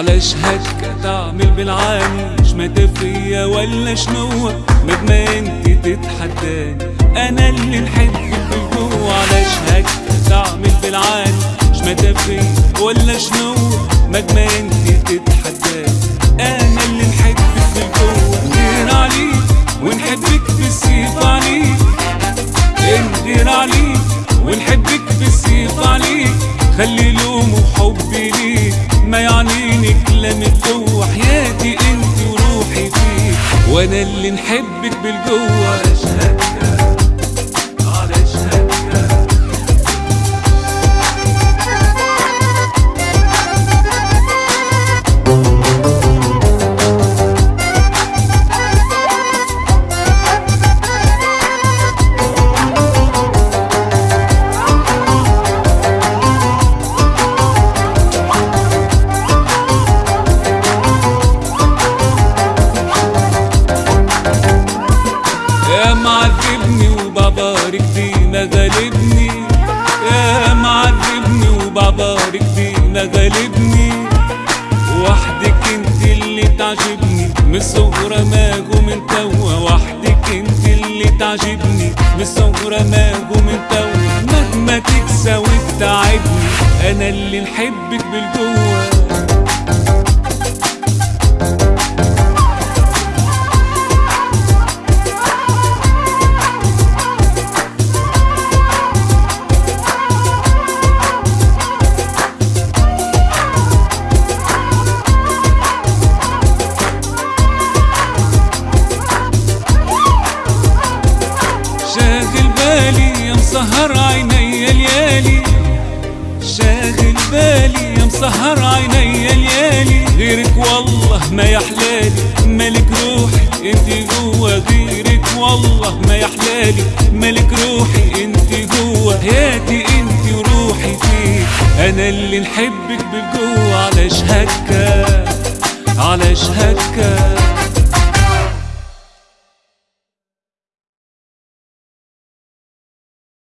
علاش هكا تعمل بالعاني مش متفية ولا شنو؟ مهما انت تتحداني أنا اللي نحبك بالجوع علاش هكا تعمل بالعاني مش متفية ولا شنو؟ مهما انت تتحداني أنا اللي نحبك بالجوع ندير عليك ونحبك بالسيف عليك ندير عليك ونحبك بالسيف عليك خلي لوم وأنا اللي نحبك بالجوه غالبني وحدك انت اللي تعجبني. من الصغرى ما جو من توا وحدك انت اللي تعجبني. من الصغرى ما جو من توا مهما تكسى وتتعبني. أنا اللي نحبك بالجوه مسهر عيني ليالي شاغل بالي يا مسهر عيني ليالي غيرك والله ما يحلالي ملك روحي انت جوا غيرك والله ما يحلالي ملك روحي انت جوا حياتي انت وروحي فيك أنا اللي نحبك بالجوا علاش هكا؟ علاش هكا؟